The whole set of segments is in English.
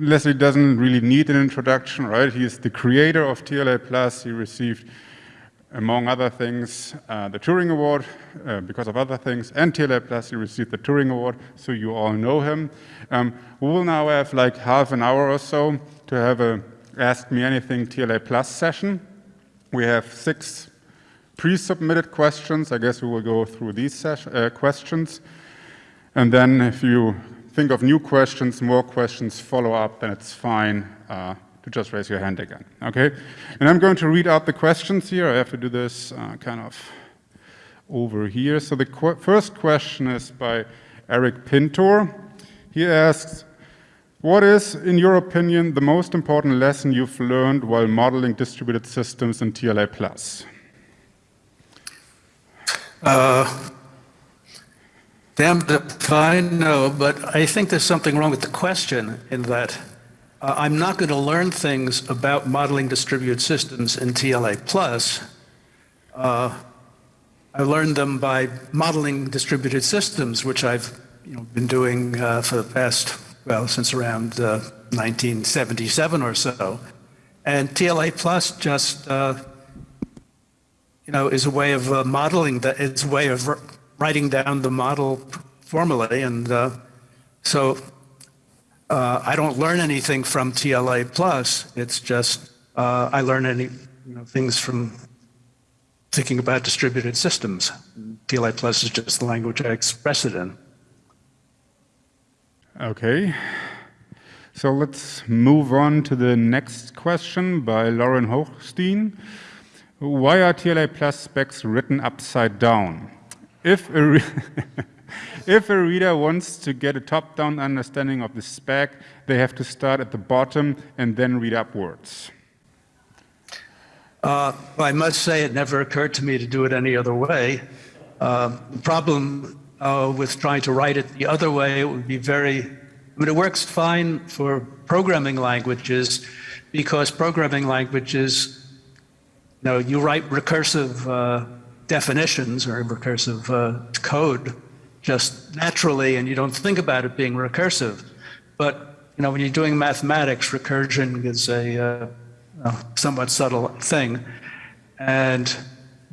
Leslie doesn't really need an introduction, right? He is the creator of TLA Plus. He received, among other things, uh, the Turing Award uh, because of other things, and TLA Plus he received the Turing Award, so you all know him. Um, we will now have like half an hour or so to have a Ask Me Anything TLA Plus session. We have six pre-submitted questions. I guess we will go through these uh, questions. And then if you think of new questions, more questions follow up, then it's fine uh, to just raise your hand again, okay? And I'm going to read out the questions here. I have to do this uh, kind of over here. So the qu first question is by Eric Pintor. He asks, what is, in your opinion, the most important lesson you've learned while modeling distributed systems in TLA+. Uh, Damned if I know, but I think there's something wrong with the question in that uh, I'm not going to learn things about modeling distributed systems in TLA+. Plus. Uh, I learned them by modeling distributed systems, which I've you know, been doing uh, for the past, well, since around 1977 uh, or so. And TLA Plus just, uh, you know, is a way of uh, modeling that, it's a way of writing down the model formally. And uh, so uh, I don't learn anything from TLA plus. It's just uh, I learn any you know, things from thinking about distributed systems. TLA plus is just the language I express it in. Okay. So let's move on to the next question by Lorin Hochstein. Why are TLA plus specs written upside down? If a, if a reader wants to get a top-down understanding of the spec, they have to start at the bottom and then read upwards. Uh, I must say it never occurred to me to do it any other way. Uh, the problem uh, with trying to write it the other way, it would be very, I mean, it works fine for programming languages because programming languages, you know, you write recursive uh, definitions or recursive uh, code just naturally and you don't think about it being recursive. But you know, when you're doing mathematics, recursion is a uh, somewhat subtle thing. And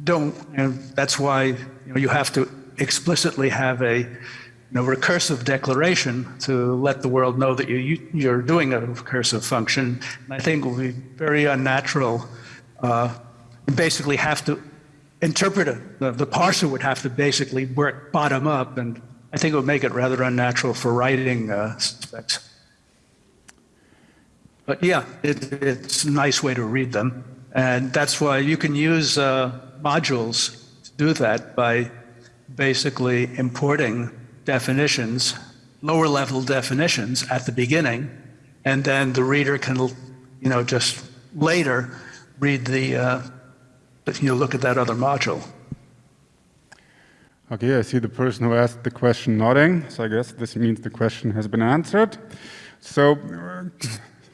don't, you know, that's why you, know, you have to explicitly have a you know, recursive declaration to let the world know that you, you're doing a recursive function. And I think it would be very unnatural. Uh, you basically have to interpreter, the, the parser would have to basically work bottom up, and I think it would make it rather unnatural for writing uh, specs. But yeah, it, it's a nice way to read them. And that's why you can use uh, modules to do that by basically importing definitions, lower level definitions at the beginning, and then the reader can, you know, just later read the uh, but you look at that other module. Okay, I see the person who asked the question nodding, so I guess this means the question has been answered. So,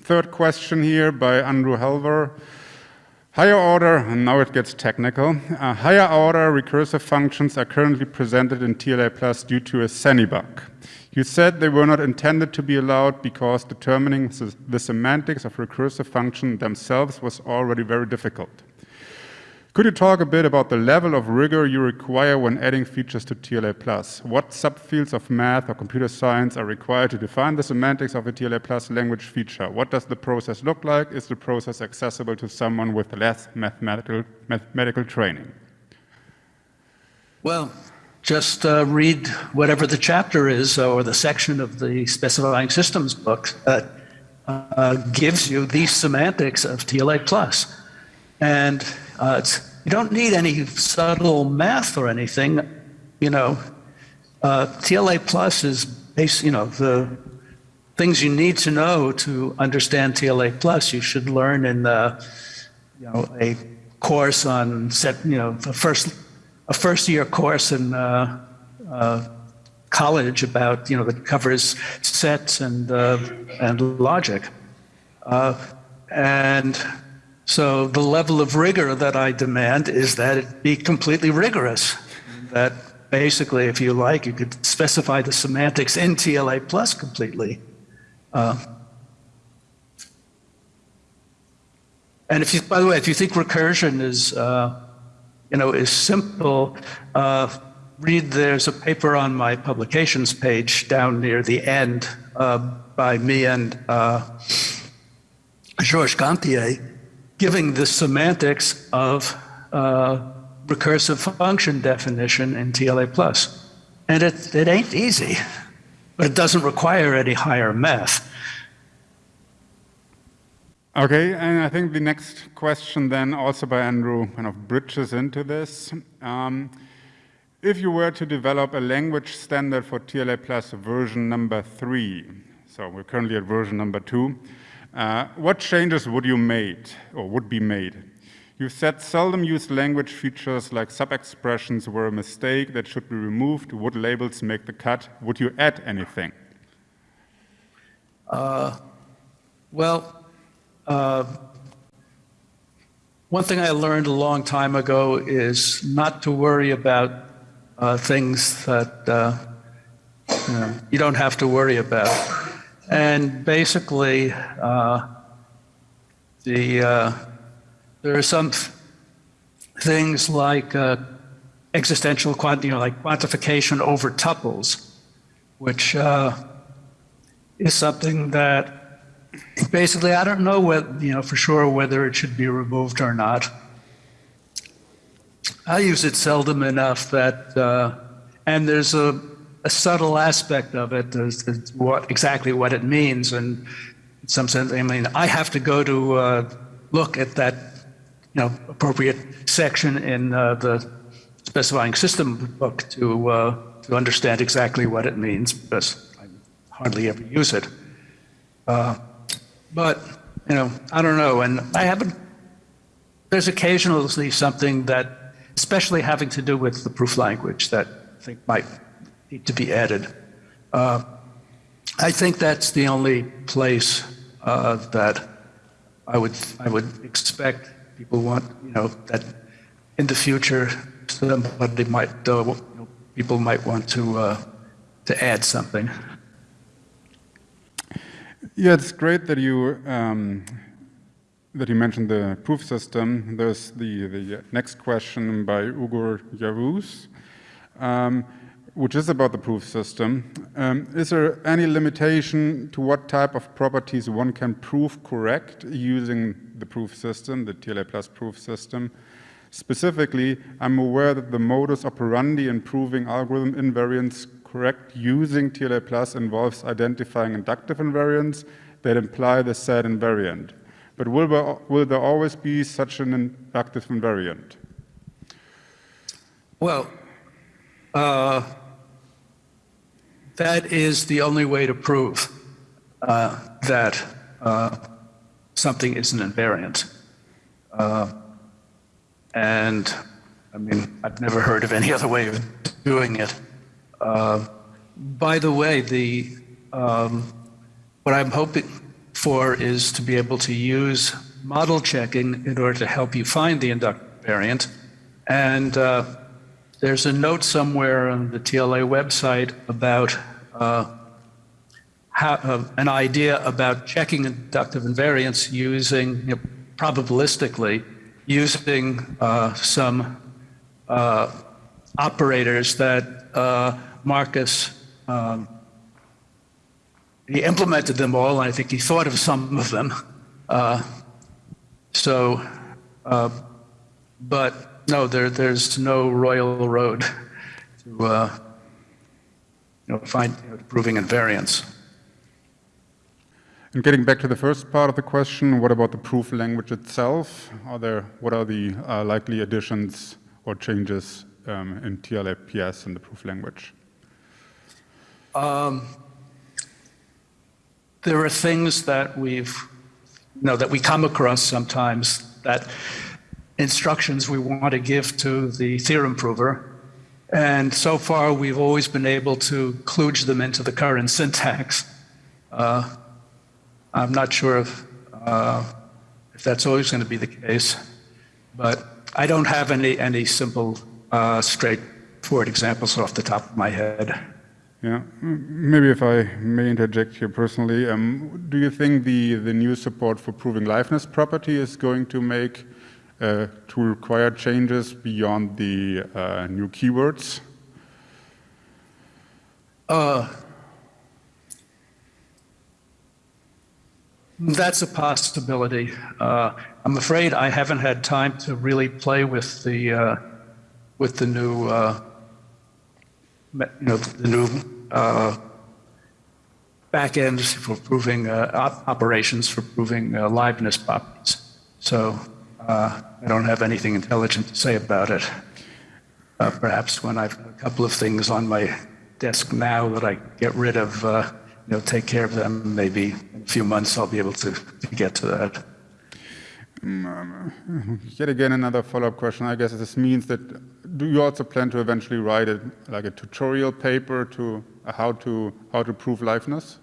third question here by Andrew Helwer. Higher order, and now it gets technical, uh, higher order recursive functions are currently presented in TLA Plus due to a SANY bug. You said they were not intended to be allowed because determining the semantics of recursive function themselves was already very difficult. Could you talk a bit about the level of rigor you require when adding features to TLA+. Plus? What subfields of math or computer science are required to define the semantics of a TLA Plus language feature? What does the process look like? Is the process accessible to someone with less mathematical, mathematical training? Well, just uh, read whatever the chapter is or the section of the specifying systems book that uh, gives you the semantics of TLA+. Plus. And uh, you don't need any subtle math or anything. You know, uh, TLA plus is base, you know, the things you need to know to understand TLA plus. You should learn in the, you know, a course on set, you know, a first, a first year course in uh, uh, college about, you know, that covers sets and, uh, and logic. Uh, and so the level of rigor that I demand is that it be completely rigorous. That basically, if you like, you could specify the semantics in TLA plus completely. Uh, And if you, by the way, if you think recursion is, uh, you know, is simple, uh, read there's a paper on my publications page down near the end uh, by me and uh, Georges Gonthier giving the semantics of uh, recursive function definition in TLA+. And it, it ain't easy, but it doesn't require any higher math. Okay, and I think the next question then also by Andrew kind of bridges into this. Um, if you were to develop a language standard for TLA Plus version number three, so we're currently at version number two, uh, what changes would you made or would be made? You said seldom used language features like sub-expressions were a mistake that should be removed. Would labels make the cut? Would you add anything? Uh, well, uh, one thing I learned a long time ago is not to worry about uh, things that uh, you, know, you, don't have to worry about. And basically, uh, the uh, there are some things like uh, existential quant, you know, like quantification over tuples, which is something that basically, I don't know what, you know, for sure whether it should be removed or not. I use it seldom enough that, uh, and there's a, a, subtle aspect of it, as what exactly what it means, and in some sense, I mean, I have to go to uh, look at that, you know, appropriate section in uh, the specifying system book to uh, to understand exactly what it means, because I hardly ever use it. Uh, but, you know, I don't know. And I haven't, there's occasionally something that, especially having to do with the proof language, that I think might need to be added. Uh, I think that's the only place uh, that I would, I would expect people want, you know, that in the future somebody might, uh, you know, people might want to, uh, to add something. Yeah, it's great that you um, that you mentioned the proof system. There's the the next question by Ugur Yavuz, um, which is about the proof system. Um, is there any limitation to what type of properties one can prove correct using the proof system, the TLA plus proof system? Specifically, I'm aware that the modus operandi in proving algorithm invariance correct using TLA plus involves identifying inductive invariants that imply the said invariant. But will will there always be such an inductive invariant? Well, uh, that is the only way to prove uh, that uh, something is an invariant. Uh, and I mean, I've never heard of any other way of doing it. Uh, by the way, the um, what I'm hoping for is to be able to use model checking in order to help you find the inductive variant. And uh, there's a note somewhere on the TLA website about uh, how, uh, an idea about checking inductive invariance using you know, probabilistically using uh, some uh, operators that uh, Markus, um, he implemented them all, and I think he thought of some of them. Uh, so, uh, but no, there, there's no royal road to uh, you know, find you know, proving invariance. And getting back to the first part of the question, what about the proof language itself? Are there, what are the uh, likely additions or changes um, in TLAPS in the proof language? Um, there are things that we've, you know, that we come across sometimes that instructions we want to give to the theorem prover. And so far, we've always been able to kludge them into the current syntax. Uh, I'm not sure if, uh, if that's always going to be the case, but I don't have any, any simple, uh, straightforward examples off the top of my head. Yeah, maybe if I may interject here personally, um, do you think the, the new support for proving liveness property is going to make, to require changes beyond the uh, new keywords? Uh, that's a possibility. Uh, I'm afraid I haven't had time to really play with the uh, with the new uh, you know the new uh, backends for proving uh, op operations for proving uh, liveness properties. So uh, I don't have anything intelligent to say about it. Uh, perhaps when I've a couple of things on my desk now that I get rid of, uh, you know, take care of them. Maybe in a few months I'll be able to, to get to that. Um, yet again, another follow-up question. I guess this means that do you also plan to eventually write it like a tutorial paper to uh, how to how to prove liveness,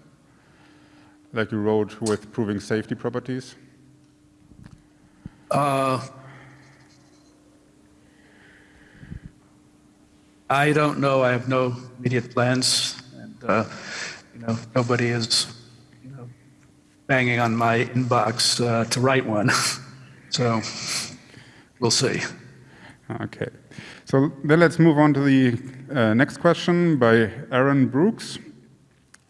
like you wrote with proving safety properties? Uh, I don't know. I have no immediate plans, and uh, you know, nobody is, you know, banging on my inbox uh, to write one. so we'll see. Okay. So then let's move on to the uh, next question by Aaron Brooks.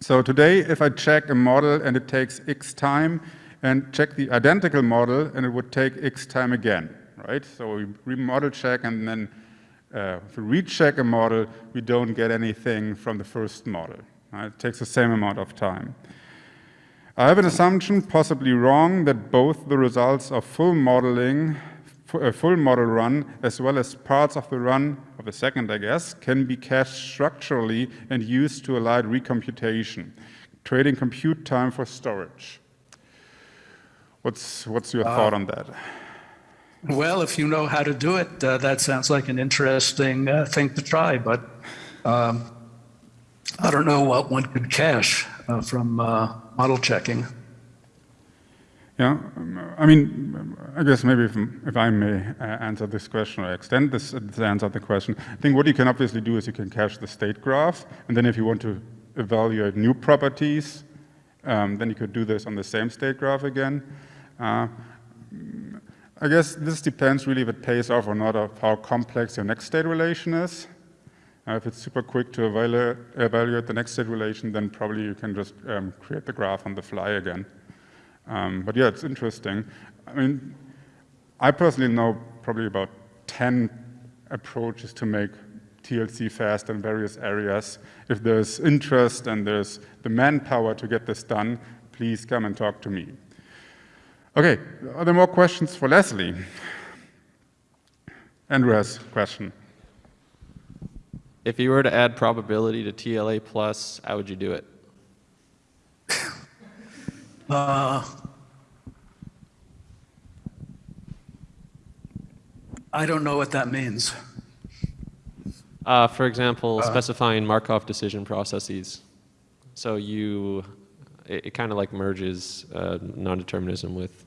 So today, if I check a model and it takes X time, and check the identical model, and it would take X time again, right? So we remodel check, and then uh, if we recheck a model, we don't get anything from the first model. Right? It takes the same amount of time. I have an assumption, possibly wrong, that both the results of full modeling, a full model run, as well as parts of the run of the second, I guess, can be cached structurally and used to allow recomputation, trading compute time for storage. What's, what's your uh, thought on that? Well, if you know how to do it, uh, that sounds like an interesting uh, thing to try, but um, I don't know what one could cache uh, from uh, model checking. Yeah, um, I mean, I guess maybe if, if I may uh, answer this question or extend this, this answer the question, I think what you can obviously do is you can cache the state graph, and then if you want to evaluate new properties, um, then you could do this on the same state graph again. Uh, I guess this depends really if it pays off or not of how complex your next state relation is. Uh, if it's super quick to evaluate, evaluate, the next state relation, then probably you can just um, create the graph on the fly again. Um, but yeah, it's interesting. I mean, I personally know probably about 10 approaches to make TLC fast in various areas. If there's interest and there's the manpower to get this done, please come and talk to me. Okay, are there more questions for Leslie? Andreas, question. If you were to add probability to TLA plus, how would you do it? Uh, I don't know what that means. Uh, for example, uh, specifying Markov decision processes. So you, it, it kind of like merges uh, non-determinism with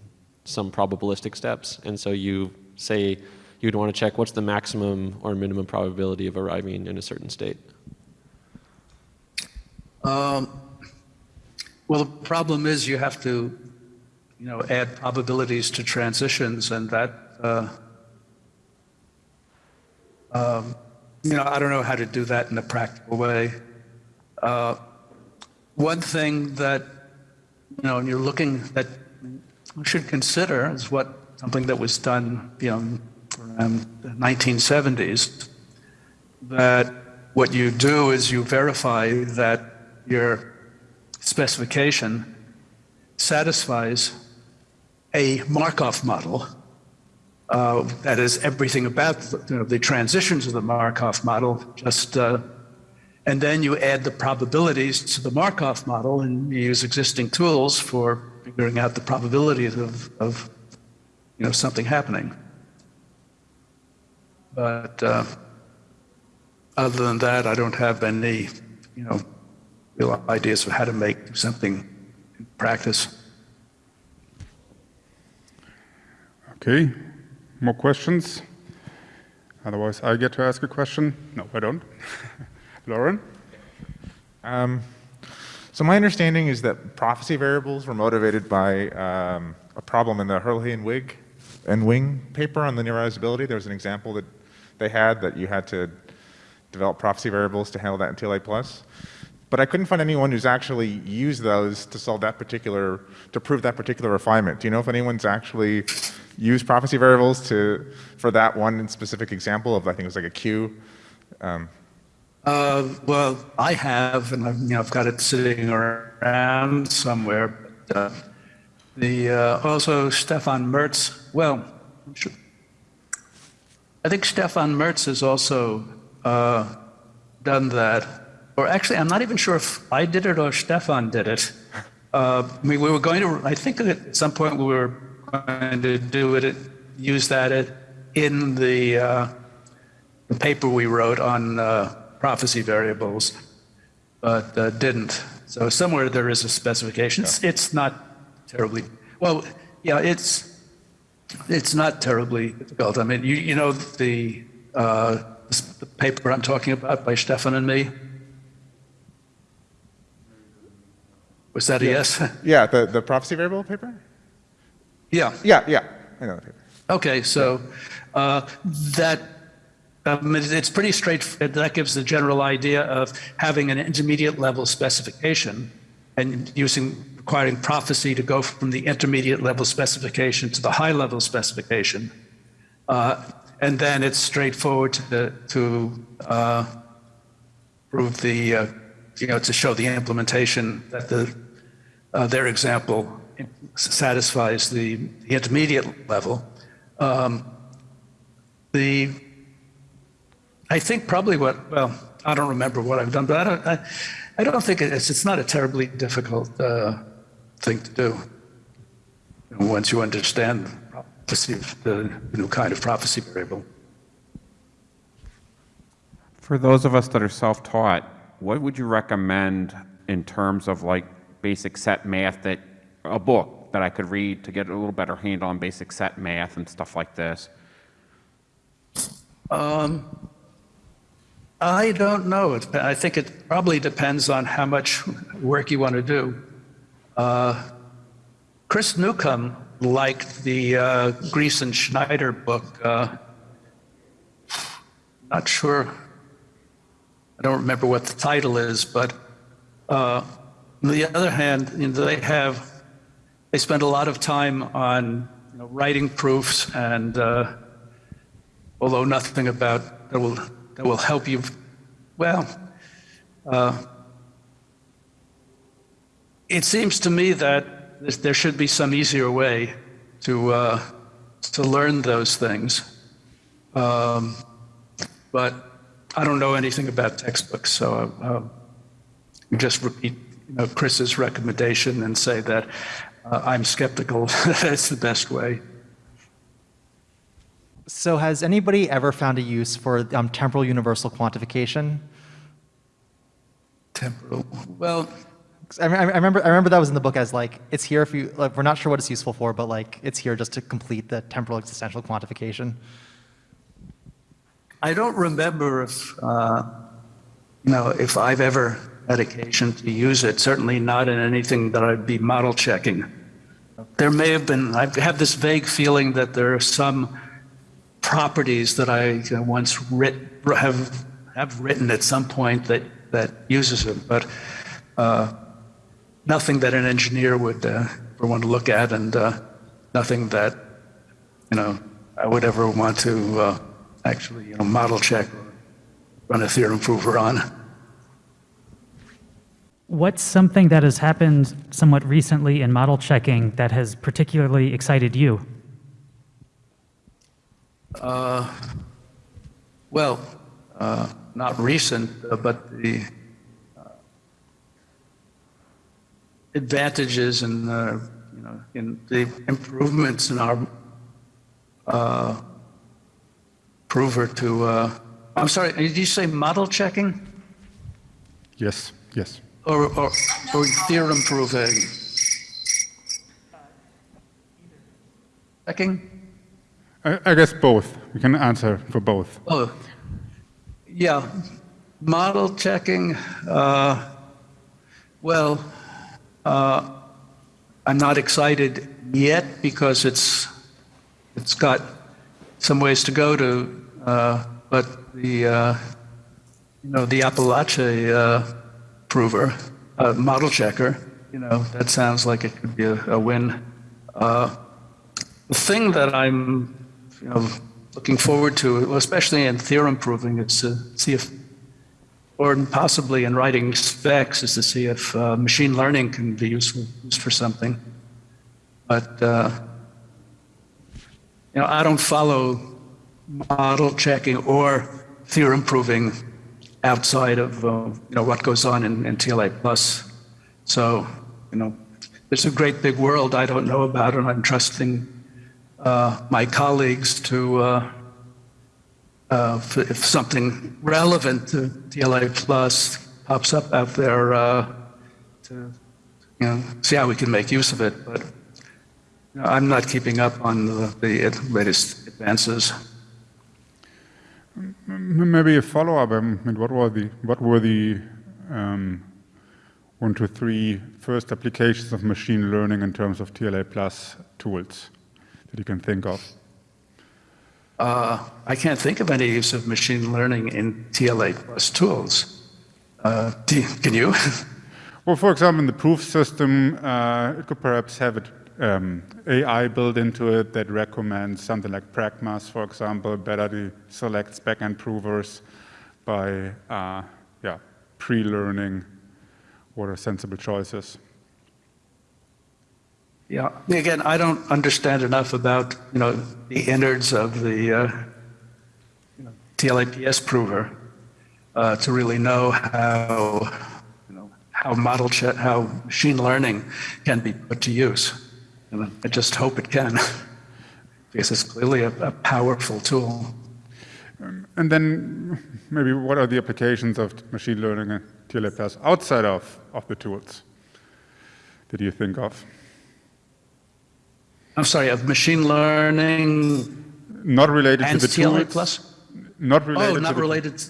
some probabilistic steps. And so you say you'd want to check what's the maximum or minimum probability of arriving in a certain state. Um, well, the problem is you have to, you know, add probabilities to transitions, and that, uh, um, you know, I don't know how to do that in a practical way. Uh, one thing that, you know, when you're looking that we should consider is what something that was done, you know, around the 1970s, that what you do is you verify that your specification satisfies a Markov model uh, that is everything about the, you know, the transitions of the Markov model, just, uh, and then you add the probabilities to the Markov model and you use existing tools for figuring out the probabilities of, of you know, something happening. But uh, other than that, I don't have any, you know, real ideas of how to make something in practice. Okay, more questions? Otherwise, I get to ask a question. No, I don't. Lorin? Um, so my understanding is that prophecy variables were motivated by um, a problem in the Herlihy and Wig and Wing paper on linearizability. There was an example that they had that you had to develop prophecy variables to handle that in TLA+. But I couldn't find anyone who's actually used those to solve that particular, to prove that particular refinement. Do you know if anyone's actually used prophecy variables to, for that one specific example of, I think it was like a queue? Um, Uh, well, I have, and I've, you know, I've got it sitting around somewhere. But, uh, the uh, also Stephan Merz. Well, sure- I think Stephan Merz has also uh, done that. Or actually, I'm not even sure if I did it or Stephan did it. Uh, I mean, we were going to. I think at some point we were going to do it, use that it in the. Uh, the paper we wrote on prophecy variables, but uh, didn't. So somewhere there is a specification. It's, it's not terribly well. Yeah, it's it's not terribly difficult. I mean, you you know the uh, the paper I'm talking about by Stephan and me. Was that a yes? yeah, the, the prophecy variable paper? yeah. Yeah, yeah, I know the paper. Okay, so uh, that um, it- it's pretty straight. That gives the general idea of having an intermediate level specification and using requiring prophecy to go from the intermediate level specification to the high level specification. Uh, and then it's straightforward to, to uh, prove the, uh, you know, to show the implementation that the, uh, their example satisfies the, the intermediate level. Um, the, I think probably what, well, I don't remember what I've done, but I don't, I, I don't think it's, it's not a terribly difficult uh, thing to do. You know, once you understand prophecy, the new kind of prophecy variable. For those of us that are self-taught, what would you recommend in terms of like basic set math that, a book that I could read to get a little better handle on basic set math and stuff like this? Um, I don't know. I think it probably depends on how much work you want to do. Uh, Chris Newcombe liked the uh, Gries and Schneider book. Uh, not sure. I don't remember what the title is, but uh, on the other hand, you know, they have they spend a lot of time on you know, writing proofs and uh, although nothing about that will that will help you. Well, uh, it seems to me that there should be some easier way to uh, to learn those things. Um, but I don't know anything about textbooks, so uh, just repeat you know, Chris's recommendation and say that uh, I'm skeptical that's the best way. So has anybody ever found a use for um, temporal universal quantification? Temporal. Well, I, I I remember, I remember that was in the book as like, it's here if you, like, we're not sure what it's useful for, but like, it's here just to complete the temporal existential quantification. I don't remember if, uh, you know, if I've ever had occasion to use it, certainly not in anything that I'd be model checking. There may have been, I have this vague feeling that there are some properties that I know, once writ, have, have written at some point that, that uses it, but uh, nothing that an engineer would uh, ever want to look at and uh, nothing that, you know, I would ever want to uh, actually, you know, model check or run a theorem prover on. What's something that has happened somewhat recently in model checking that has particularly excited you? Well, uh, not recent, uh, but the uh, advantages and, uh, you know, in the improvements in our uh, prover to, uh, I'm sorry, did you say model checking Yes, yes. or, or, or theorem proving? Checking? I, guess both. We can answer for both. Oh, yeah. Model checking, uh, Well, uh, I'm not excited yet because it's it's got some ways to go to, uh, but the uh, you know the Apalache uh, prover, uh, model checker, you know that sounds like it could be a, a win. The thing that I'm you know looking forward to, especially in theorem proving, it's to see if or possibly in writing specs is to see if uh, machine learning can be useful used for something. But uh, you know, I don't follow model checking or theorem proving outside of uh, you know what goes on in, in TLA plus. So you know, there's a great big world I don't know about, and I'm trusting uh, my colleagues to uh, uh, if, if something relevant to TLA plus pops up out there, uh, to you know, see how we can make use of it. But you know, I'm not keeping up on the, the latest advances. Maybe a follow-up. I mean, what were the what were the um, one, two, three first applications of machine learning in terms of TLA plus tools that you can think of? Uh, I can't think of any use of machine learning in TLA plus tools. Uh, can you? Well, for example, in the proof system, uh, it could perhaps have it, um, AI built into it that recommends something like Pragmas, for example, better to select backend provers by uh, yeah, pre-learning what are sensible choices. Yeah. Again, I don't understand enough about you know the innards of the uh, you know, TLAPS prover uh, to really know how you know how model ch- how machine learning can be put to use. And I just hope it can, because it's clearly a, a powerful tool. And then maybe what are the applications of machine learning and TLA plus outside of, of the tools that you think of? I'm sorry, of machine learning Not related and to the TLA tools? plus. Not related Oh, to not the- related.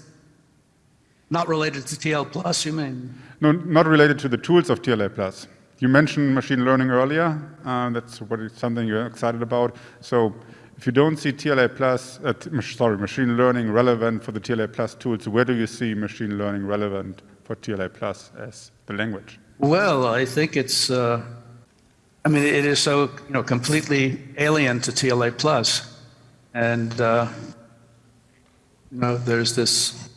Not related to TL plus. You mean? No, not related to the tools of TLA plus. You mentioned machine learning earlier. Uh, that's what is something you're excited about. So if you don't see TLA plus, uh, sorry, machine learning relevant for the TLA plus tools, where do you see machine learning relevant for TLA plus as the language? Well, I think it's. Uh, I mean, it is so you know completely alien to TLA plus, and uh, you know there's this.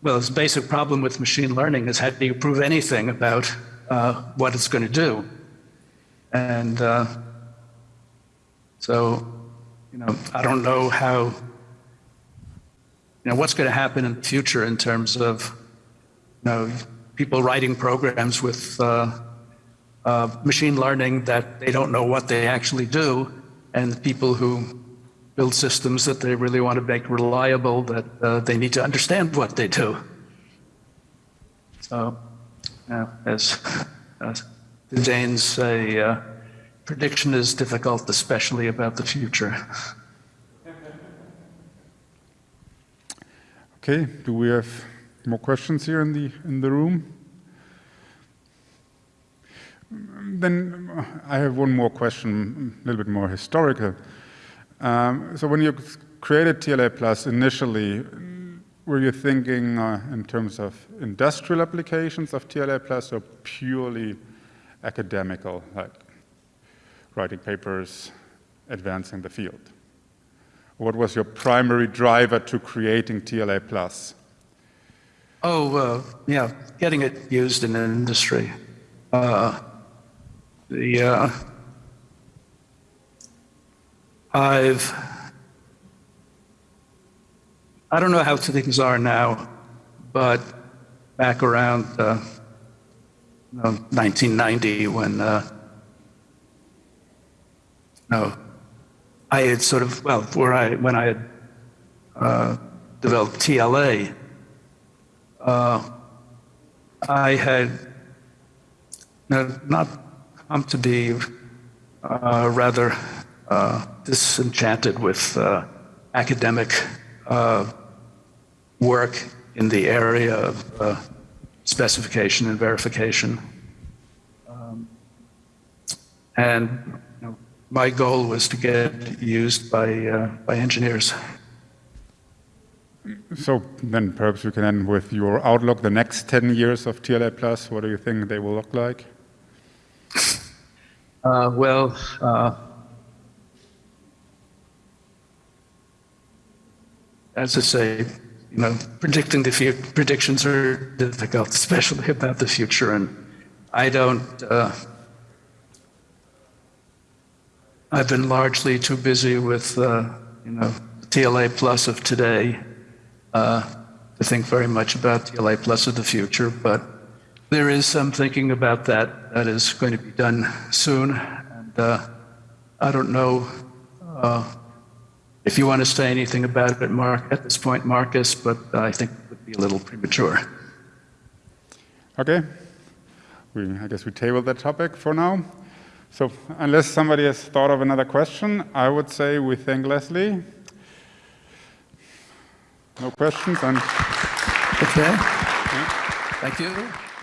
Well, this basic problem with machine learning is how do you prove anything about uh, what it's going to do, and uh, so you know I don't know how. You know what's going to happen in the future in terms of you know, people writing programs with uh, uh, machine learning that they don't know what they actually do, and people who build systems that they really want to make reliable that uh, they need to understand what they do. So, yeah, as, as the Danes say, uh, prediction is difficult, especially about the future. Okay, do we have more questions here in the, in the room? Then uh, I have one more question, a little bit more historical. Um, so when you created TLA Plus initially, were you thinking uh, in terms of industrial applications of TLA Plus or purely academical, like writing papers, advancing the field? What was your primary driver to creating TLA Plus? Oh, uh, yeah, getting it used in industry. Uh, the uh, I've I don't know how things are now, but back around uh, you know, 1990 when uh, no, I had sort of well, where I when I had uh, developed TLA. Uh, I had no, not come to be uh, rather uh, disenchanted with uh, academic uh, work in the area of uh, specification and verification. Um, And you know, my goal was to get used by, uh, by engineers. So then perhaps we can end with your outlook, the next 10 years of TLA Plus, what do you think they will look like? Uh, well, uh, as I say, you know, predicting the future, predictions are difficult, especially about the future, and I don't. Uh, I've been largely too busy with, uh, you know, TLA Plus of today uh, to think very much about TLA Plus of the future, but there is some thinking about that that is going to be done soon. And uh, I don't know uh, if you want to say anything about it, Mark, at this point, Markus, but I think it would be a little premature. Okay, we, I guess we table that topic for now. So unless somebody has thought of another question, I would say we thank Leslie. No questions, and Okay. Thank you.